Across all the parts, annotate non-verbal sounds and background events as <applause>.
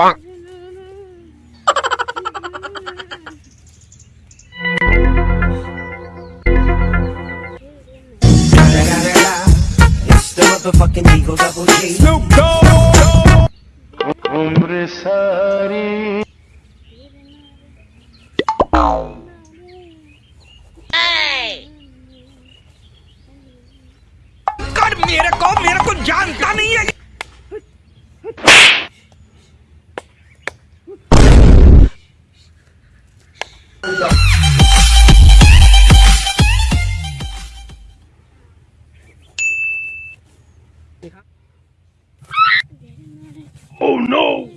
fuck? motherfucking Eagle Double G. Snoop Dogg. Hombre Sari. मेरे को मेरे को जानता Oh no!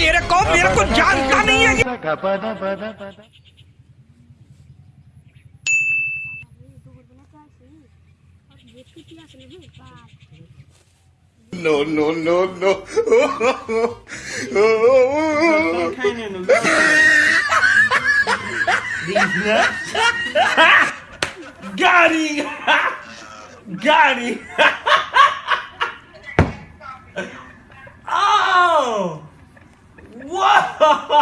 मेरे को मेरे को जानता नहीं है no, no. Got him! Got him! Whoa!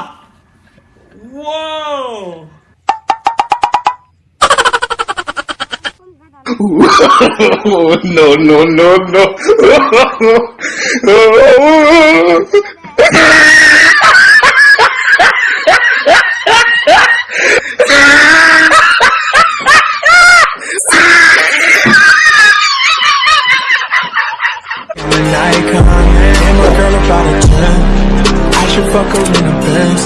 Oh, no, no, no, no. I come girl about a 10 I should fuck her in the past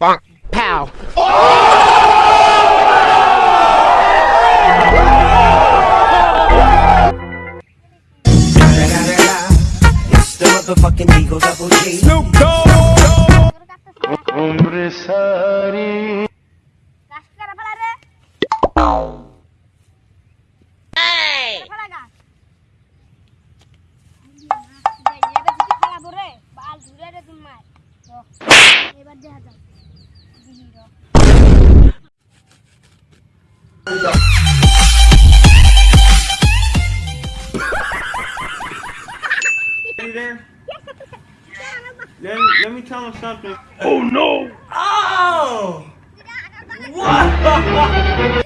Bonk. Pow. Oh! Snoop Dogg. ধরে রে তুমি মার এবার দেখা যাক দিহি র Hey there. Let, let me tell him something. Oh no! Oh! What? <laughs> <laughs>